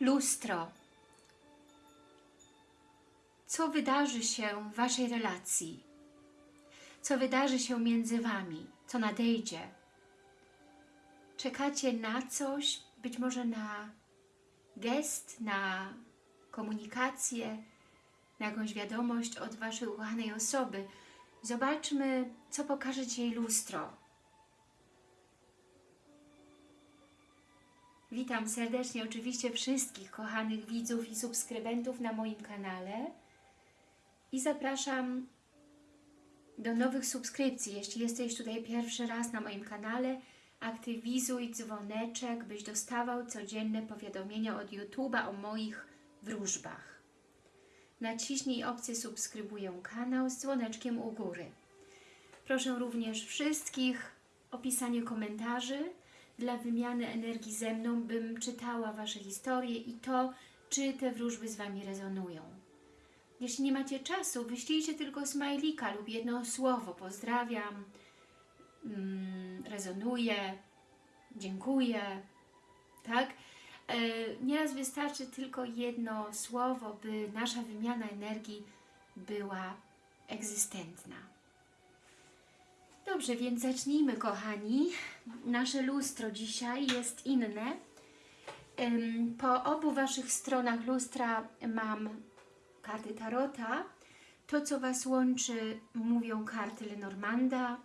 Lustro. Co wydarzy się w Waszej relacji? Co wydarzy się między Wami? Co nadejdzie? Czekacie na coś, być może na gest, na komunikację, na jakąś wiadomość od Waszej ukochanej osoby. Zobaczmy, co pokaże Ci lustro. Witam serdecznie oczywiście wszystkich kochanych widzów i subskrybentów na moim kanale i zapraszam do nowych subskrypcji. Jeśli jesteś tutaj pierwszy raz na moim kanale, aktywizuj dzwoneczek, byś dostawał codzienne powiadomienia od YouTube'a o moich wróżbach. Naciśnij opcję subskrybuję kanał z dzwoneczkiem u góry. Proszę również wszystkich o pisanie komentarzy dla wymiany energii ze mną, bym czytała Wasze historie i to, czy te wróżby z Wami rezonują. Jeśli nie macie czasu, wyślijcie tylko smajlika lub jedno słowo. Pozdrawiam, mm, rezonuję, dziękuję, tak? E, Nieraz wystarczy tylko jedno słowo, by nasza wymiana energii była egzystentna. Dobrze, więc zacznijmy, kochani. Nasze lustro dzisiaj jest inne. Po obu Waszych stronach lustra mam karty Tarota. To, co Was łączy, mówią karty Lenormanda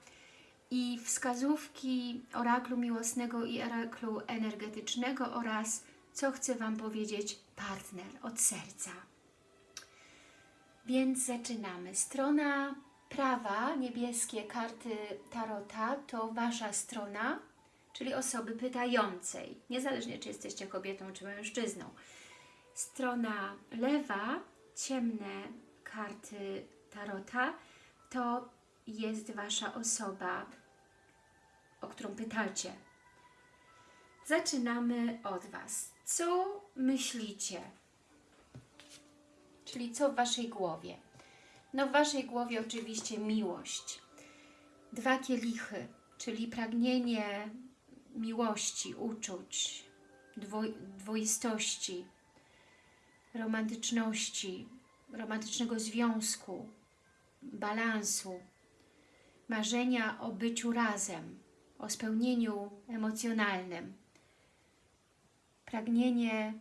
i wskazówki oraklu miłosnego i oraklu energetycznego oraz co chce Wam powiedzieć partner od serca. Więc zaczynamy. Strona prawa, niebieskie karty Tarota, to Wasza strona, czyli osoby pytającej, niezależnie czy jesteście kobietą czy mężczyzną. Strona lewa, ciemne karty Tarota, to jest Wasza osoba, o którą pytacie. Zaczynamy od Was. Co myślicie? Czyli co w Waszej głowie? No w Waszej głowie oczywiście miłość. Dwa kielichy, czyli pragnienie miłości, uczuć, dwo, dwoistości, romantyczności, romantycznego związku, balansu, marzenia o byciu razem, o spełnieniu emocjonalnym, pragnienie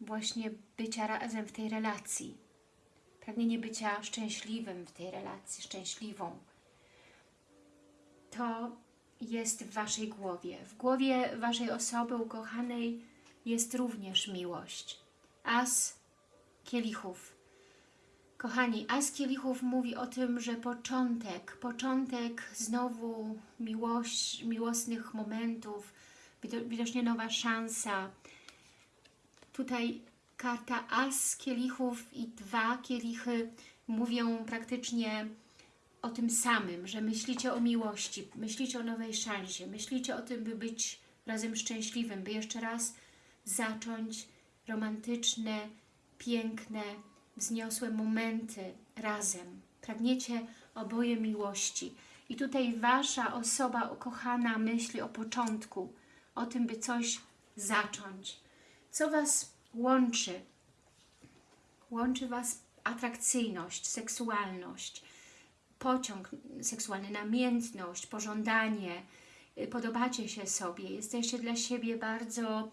właśnie bycia razem w tej relacji, pragnienie bycia szczęśliwym w tej relacji, szczęśliwą. To jest w Waszej głowie. W głowie Waszej osoby ukochanej jest również miłość. As kielichów. Kochani, As kielichów mówi o tym, że początek, początek znowu miłość, miłosnych momentów, widocznie nowa szansa. Tutaj karta As kielichów i dwa kielichy mówią praktycznie o tym samym, że myślicie o miłości, myślicie o nowej szansie, myślicie o tym, by być razem szczęśliwym, by jeszcze raz zacząć romantyczne, piękne, wzniosłe momenty razem. Pragniecie oboje miłości. I tutaj Wasza osoba ukochana myśli o początku, o tym, by coś zacząć. Co Was łączy? Łączy Was atrakcyjność, seksualność, pociąg seksualny, namiętność, pożądanie, podobacie się sobie, jesteście dla siebie bardzo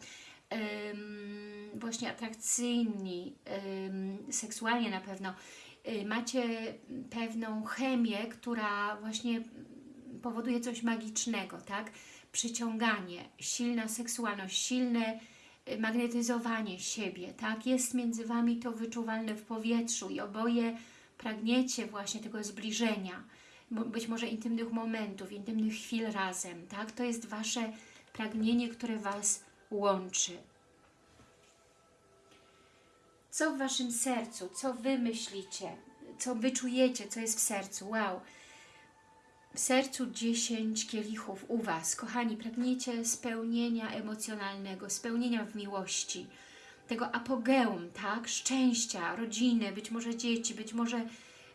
właśnie atrakcyjni, seksualnie na pewno. Yy, macie pewną chemię, która właśnie powoduje coś magicznego, tak? Przyciąganie, silna seksualność, silne magnetyzowanie siebie, tak? Jest między Wami to wyczuwalne w powietrzu i oboje pragniecie właśnie tego zbliżenia, być może intymnych momentów, intymnych chwil razem, tak? To jest Wasze pragnienie, które Was łączy. Co w Waszym sercu? Co Wy myślicie? Co Wy czujecie? Co jest w sercu? Wow! W sercu 10 kielichów u Was. Kochani, pragniecie spełnienia emocjonalnego, spełnienia w miłości, tego apogeum, tak? Szczęścia, rodziny, być może dzieci, być może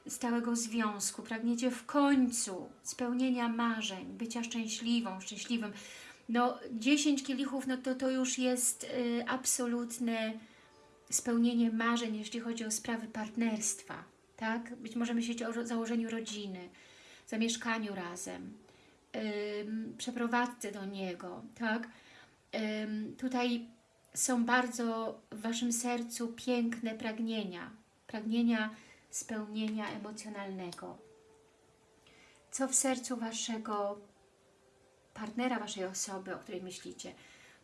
stałego związku. Pragniecie w końcu spełnienia marzeń, bycia szczęśliwą, szczęśliwym. No 10 kielichów, no to to już jest y, absolutne spełnienie marzeń, jeśli chodzi o sprawy partnerstwa, tak? Być może myśleć o założeniu rodziny, zamieszkaniu razem, przeprowadzce do niego, tak? Tutaj są bardzo w Waszym sercu piękne pragnienia, pragnienia spełnienia emocjonalnego. Co w sercu Waszego partnera, Waszej osoby, o której myślicie?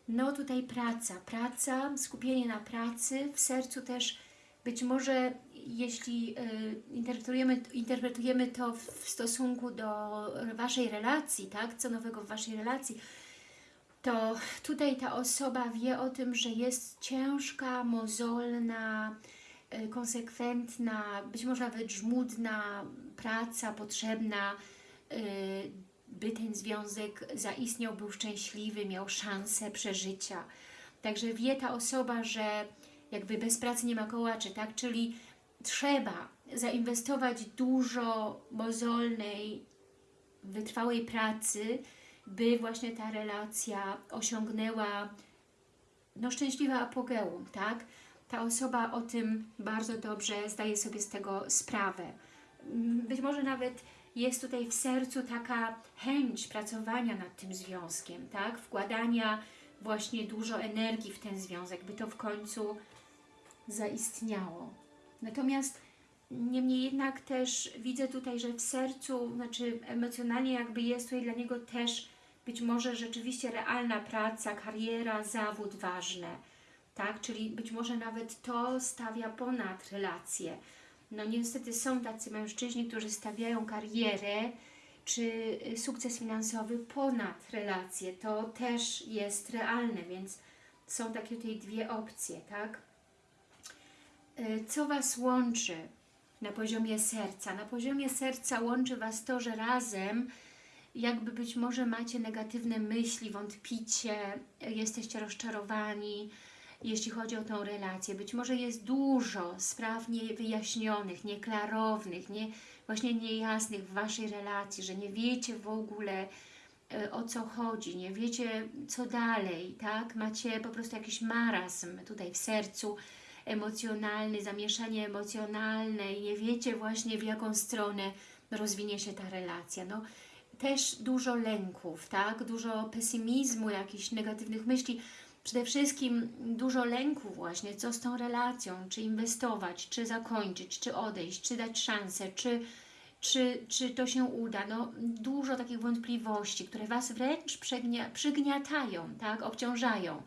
No tutaj praca, praca, skupienie na pracy, w sercu też być może jeśli y, interpretujemy, interpretujemy to w, stosunku do Waszej relacji, tak, co nowego w Waszej relacji, to tutaj ta osoba wie o tym, że jest ciężka, mozolna, y, konsekwentna, być może nawet żmudna praca potrzebna, y, by ten związek zaistniał, był szczęśliwy, miał szansę przeżycia. Także wie ta osoba, że jakby bez pracy nie ma kołaczy, tak? Czyli trzeba zainwestować dużo mozolnej, wytrwałej pracy, by właśnie ta relacja osiągnęła no, szczęśliwe apogeum, tak? Ta osoba o tym bardzo dobrze zdaje sobie z tego sprawę. Mm, Być może nawet jest tutaj w sercu taka chęć pracowania nad tym związkiem, tak? Wkładania właśnie dużo energii w ten związek, by to w końcu zaistniało. Natomiast niemniej jednak też widzę tutaj, że w sercu, znaczy emocjonalnie jakby jest tutaj dla niego też być może rzeczywiście realna praca, kariera, zawód ważne, tak? Czyli być może nawet to stawia ponad relacje. No niestety są tacy mężczyźni, którzy stawiają karierę czy y, sukces finansowy ponad relacje. To też jest realne, więc są takie tutaj dwie opcje, tak? Y, Co Was łączy na poziomie serca? Na poziomie serca łączy Was to, że razem jakby być może macie negatywne myśli, wątpicie, jesteście rozczarowani, jeśli chodzi o tą relację. Być może jest dużo spraw niewyjaśnionych, nieklarownych, nie, właśnie niejasnych w Waszej relacji, że nie wiecie w ogóle e, o co chodzi, nie wiecie co dalej, tak? Macie po prostu jakiś marazm tutaj w sercu emocjonalny, zamieszanie emocjonalne i nie wiecie właśnie w jaką stronę rozwinie się ta relacja. No, też dużo lęków, tak? Dużo pesymizmu, jakichś negatywnych myśli. Przede wszystkim dużo lęku właśnie, co z tą relacją, czy inwestować, czy zakończyć, czy odejść, czy dać szansę, czy, czy, czy to się uda. No, dużo takich wątpliwości, które Was wręcz przygnia, przygniatają, tak? obciążają.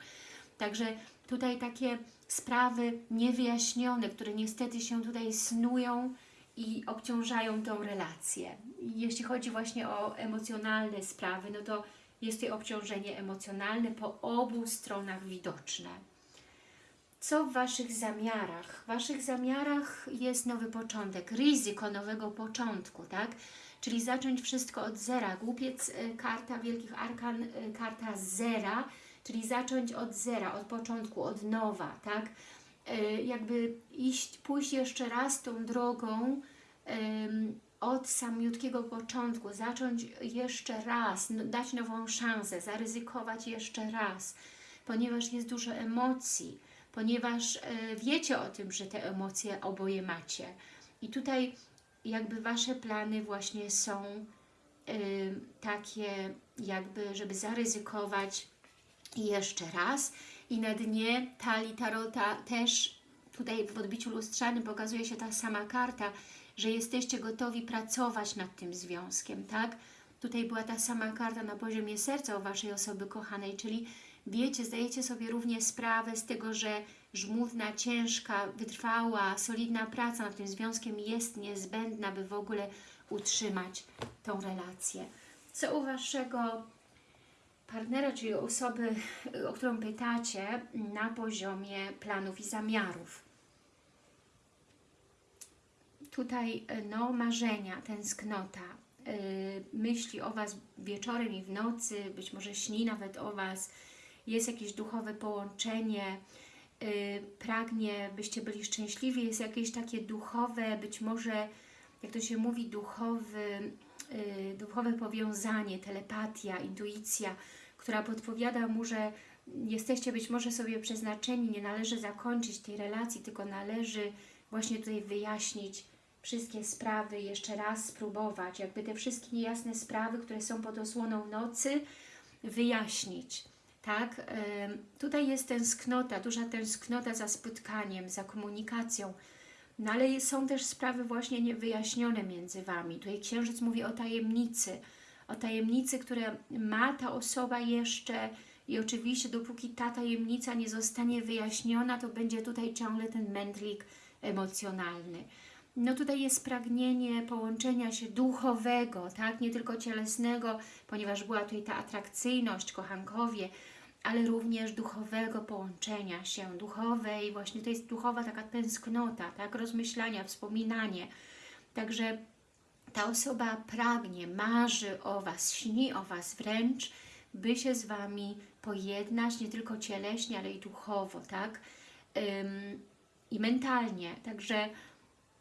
Także tutaj takie sprawy niewyjaśnione, które niestety się tutaj snują i obciążają tą relację. Jeśli chodzi właśnie o emocjonalne sprawy, no to jest tutaj obciążenie emocjonalne po obu stronach widoczne. Co w Waszych zamiarach? W Waszych zamiarach jest nowy początek, ryzyko nowego początku, tak? Czyli zacząć wszystko od zera. Głupiec, y, karta Wielkich Arkan, y, karta zera, czyli zacząć od zera, od początku, od nowa, tak? Y, Jakby iść, pójść jeszcze raz tą drogą od samiutkiego początku, zacząć jeszcze raz, dać nową szansę, zaryzykować jeszcze raz, ponieważ jest dużo emocji, ponieważ y, wiecie o tym, że te emocje oboje macie. I tutaj jakby Wasze plany właśnie są takie jakby, żeby zaryzykować jeszcze raz i na dnie talii tarota też tutaj w odbiciu lustrzanym pokazuje się ta sama karta, że jesteście gotowi pracować nad tym związkiem, tak? Tutaj była ta sama karta na poziomie serca u Waszej osoby kochanej, czyli wiecie, zdajecie sobie również sprawę z tego, że żmudna, ciężka, wytrwała, solidna praca nad tym związkiem jest niezbędna, by w ogóle utrzymać tą relację. Co u Waszego partnera, czyli osoby, o którą pytacie, na poziomie planów i zamiarów? tutaj no, marzenia, tęsknota, yy, myśli o Was wieczorem i w nocy, być może śni nawet o Was, jest jakieś duchowe połączenie, yy, pragnie, byście byli szczęśliwi, jest jakieś takie duchowe, być może, jak to się mówi, duchowy, yy, duchowe powiązanie, telepatia, intuicja, która podpowiada mu, że jesteście być może sobie przeznaczeni, nie należy zakończyć tej relacji, tylko należy właśnie tutaj wyjaśnić wszystkie sprawy, jeszcze raz spróbować, jakby te wszystkie niejasne sprawy, które są pod osłoną nocy, wyjaśnić. Tak? Tutaj jest tęsknota, duża tęsknota za spotkaniem, za komunikacją, no ale są też sprawy właśnie niewyjaśnione między Wami. Tutaj Księżyc mówi o tajemnicy, o tajemnicy, które ma ta osoba jeszcze i oczywiście dopóki ta tajemnica nie zostanie wyjaśniona, to będzie tutaj ciągle ten mętlik emocjonalny. No tutaj jest pragnienie połączenia się duchowego, tak, nie tylko cielesnego, ponieważ była tutaj ta atrakcyjność, kochankowie, ale również duchowego połączenia się, duchowej, właśnie to jest duchowa taka tęsknota, tak, rozmyślania, wspominanie. Także ta osoba pragnie, marzy o Was, śni o Was wręcz, by się z Wami pojednać, nie tylko cieleśnie, ale i duchowo, tak? Ym, I mentalnie. Także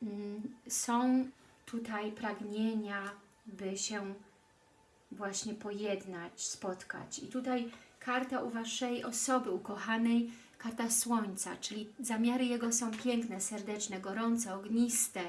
ym, są tutaj pragnienia, by się właśnie pojednać, spotkać. I tutaj karta u Waszej osoby ukochanej, karta Słońca, czyli zamiary Jego są piękne, serdeczne, gorące, ogniste,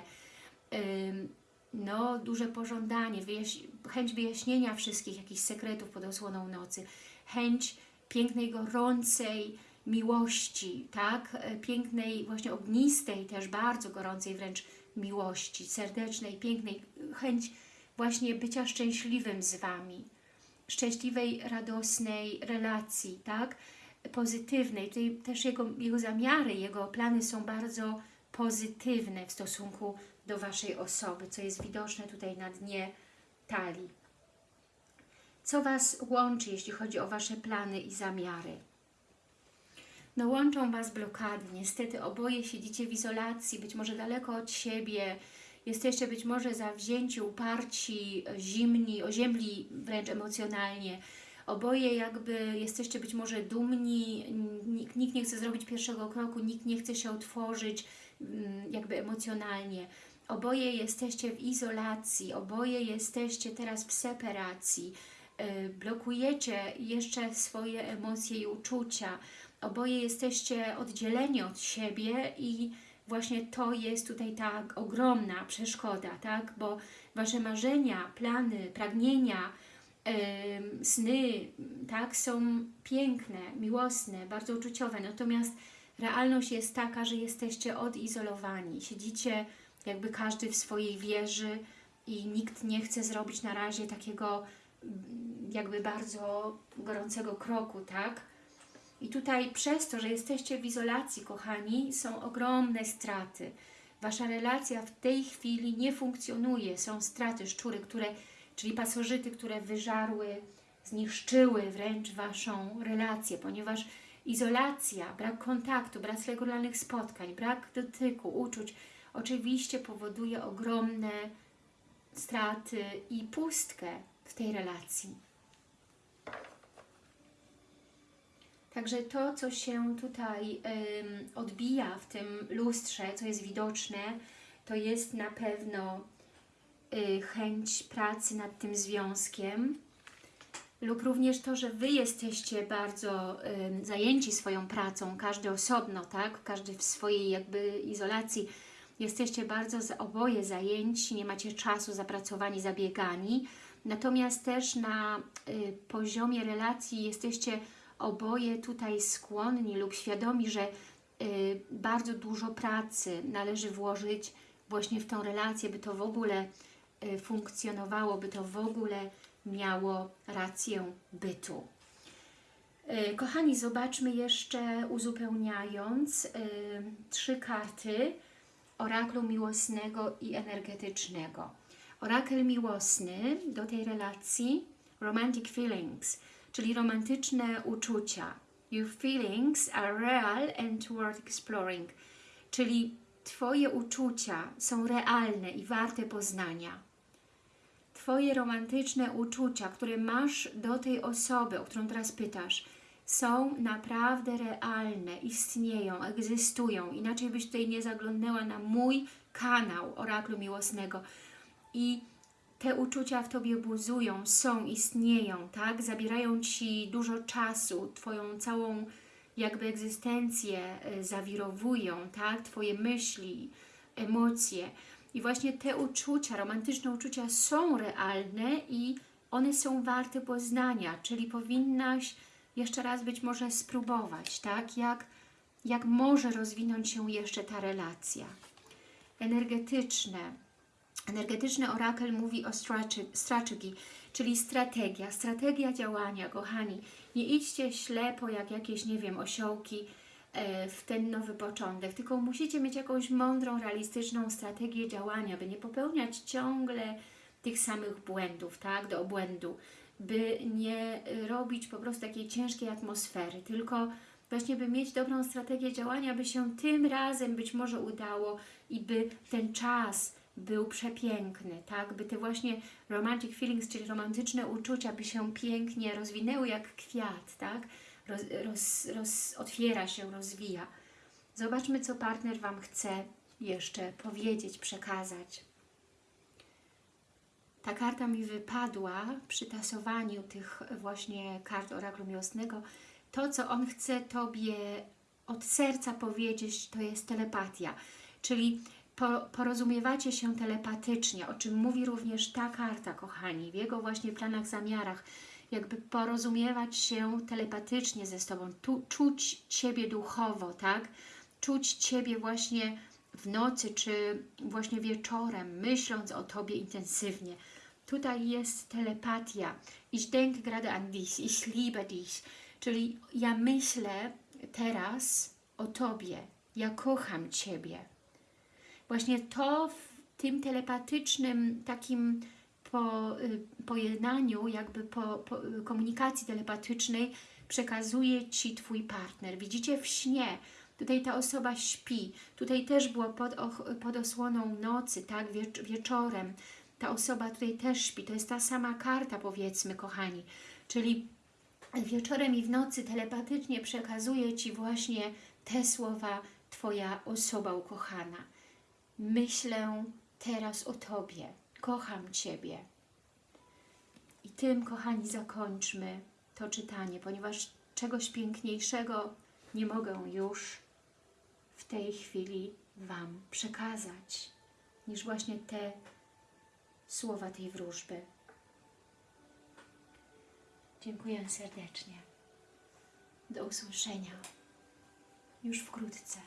no, duże pożądanie, wyjaś chęć wyjaśnienia wszystkich jakichś sekretów pod osłoną nocy, chęć pięknej, gorącej miłości, tak? E, Pięknej, właśnie ognistej, też bardzo gorącej wręcz miłości, serdecznej, pięknej, chęć właśnie bycia szczęśliwym z Wami, szczęśliwej, radosnej relacji, tak? Pozytywnej. Tutaj też jego, jego zamiary, jego plany są bardzo pozytywne w stosunku do Waszej osoby, co jest widoczne tutaj na dnie talii. Co Was łączy, jeśli chodzi o Wasze plany i zamiary? No łączą Was blokady. Niestety oboje siedzicie w izolacji, być może daleko od siebie. Jesteście być może zawzięci, uparci, zimni, oziębli wręcz emocjonalnie. Oboje jakby jesteście być może dumni, nikt, nikt nie chce zrobić pierwszego kroku, nikt nie chce się otworzyć mm, jakby emocjonalnie. Oboje jesteście w izolacji, oboje jesteście teraz w separacji, yy, blokujecie jeszcze swoje emocje i uczucia, oboje jesteście oddzieleni od siebie i właśnie to jest tutaj ta ogromna przeszkoda, tak? Bo Wasze marzenia, plany, pragnienia, yy, sny, tak? Są piękne, miłosne, bardzo uczuciowe, natomiast realność jest taka, że jesteście odizolowani, siedzicie jakby każdy w swojej wieży i nikt nie chce zrobić na razie takiego mm, jakby bardzo gorącego kroku, tak? I tutaj przez to, że jesteście w izolacji, kochani, są ogromne straty. Wasza relacja w tej chwili nie funkcjonuje. Są straty, szczury, które, czyli pasożyty, które wyżarły, zniszczyły wręcz Waszą relację, ponieważ izolacja, brak kontaktu, brak regularnych spotkań, brak dotyku, uczuć, oczywiście powoduje ogromne straty i pustkę w tej relacji. Także to, co się tutaj odbija w tym lustrze, co jest widoczne, to jest na pewno y, chęć pracy nad tym związkiem lub również to, że Wy jesteście bardzo ym, zajęci swoją pracą, każdy osobno, tak? Każdy w swojej jakby izolacji, jesteście bardzo oboje zajęci, nie macie czasu zapracowani, zabiegani, natomiast też na y, poziomie relacji jesteście oboje tutaj skłonni lub świadomi, że y, bardzo dużo pracy należy włożyć właśnie w tą relację, by to w ogóle y, funkcjonowało, by to w ogóle miało rację bytu. Y, Kochani, zobaczmy jeszcze, uzupełniając, y, trzy karty oraklu miłosnego i energetycznego. Orakel miłosny do tej relacji, romantic feelings, czyli romantyczne uczucia. Your feelings are real and worth exploring, czyli Twoje uczucia są realne i warte poznania. Twoje romantyczne uczucia, które masz do tej osoby, o którą teraz pytasz, są naprawdę realne, istnieją, egzystują. Inaczej byś tutaj nie zaglądnęła na mój kanał Oraklu Miłosnego. I te uczucia w Tobie buzują, są, istnieją, tak? Zabierają Ci dużo czasu, Twoją całą jakby egzystencję y, zawirowują, tak? Twoje myśli, emocje. I właśnie te uczucia, romantyczne uczucia są realne i one są warte poznania, czyli powinnaś jeszcze raz być może spróbować, tak? Jak, jak może rozwinąć się jeszcze ta relacja. Energetyczne. Energetyczny orakel mówi o strate- strategy, czyli strategia, strategia działania, kochani. Nie idźcie ślepo jak jakieś, nie wiem, osiołki e, w ten nowy początek, tylko musicie mieć jakąś mądrą, realistyczną strategię działania, by nie popełniać ciągle tych samych błędów, tak, do obłędu, by nie y, robić po prostu takiej ciężkiej atmosfery, tylko właśnie by mieć dobrą strategię działania, by się tym razem być może udało i by ten czas był przepiękny, tak, by te właśnie romantic feelings, czyli romantyczne uczucia, by się pięknie rozwinęły jak kwiat, tak, roz, roz, roz, otwiera się, rozwija. Zobaczmy, co partner Wam chce jeszcze powiedzieć, przekazać. Ta karta mi wypadła przy tasowaniu tych właśnie kart oraklu miłosnego. To, co on chce Tobie od serca powiedzieć, to jest telepatia. Czyli po, porozumiewacie się telepatycznie, o czym mówi również ta karta, kochani, w jego właśnie planach, zamiarach. Jakby porozumiewać się telepatycznie ze Tobą, tu, czuć Ciebie duchowo, tak? Czuć Ciebie właśnie w nocy, czy właśnie wieczorem, myśląc o Tobie intensywnie. Tutaj jest telepatia. Ich denke gerade an dich, ich liebe dich. Czyli ja myślę teraz o Tobie, ja kocham Ciebie. Właśnie to w tym telepatycznym takim po, y, pojednaniu, jakby po, po komunikacji telepatycznej przekazuje Ci Twój partner. Widzicie w śnie, Tutaj ta osoba śpi. Tutaj też było pod, pod osłoną nocy, tak, wiecz wieczorem. Ta osoba tutaj też śpi. To jest ta sama karta, powiedzmy, kochani. Czyli wieczorem i w nocy telepatycznie przekazuje Ci właśnie te słowa Twoja osoba ukochana. Myślę teraz o Tobie. Kocham Ciebie. I tym, kochani, zakończmy to czytanie, ponieważ czegoś piękniejszego nie mogę już w tej chwili Wam przekazać, niż właśnie te słowa tej wróżby. Dziękuję serdecznie. Do usłyszenia już wkrótce.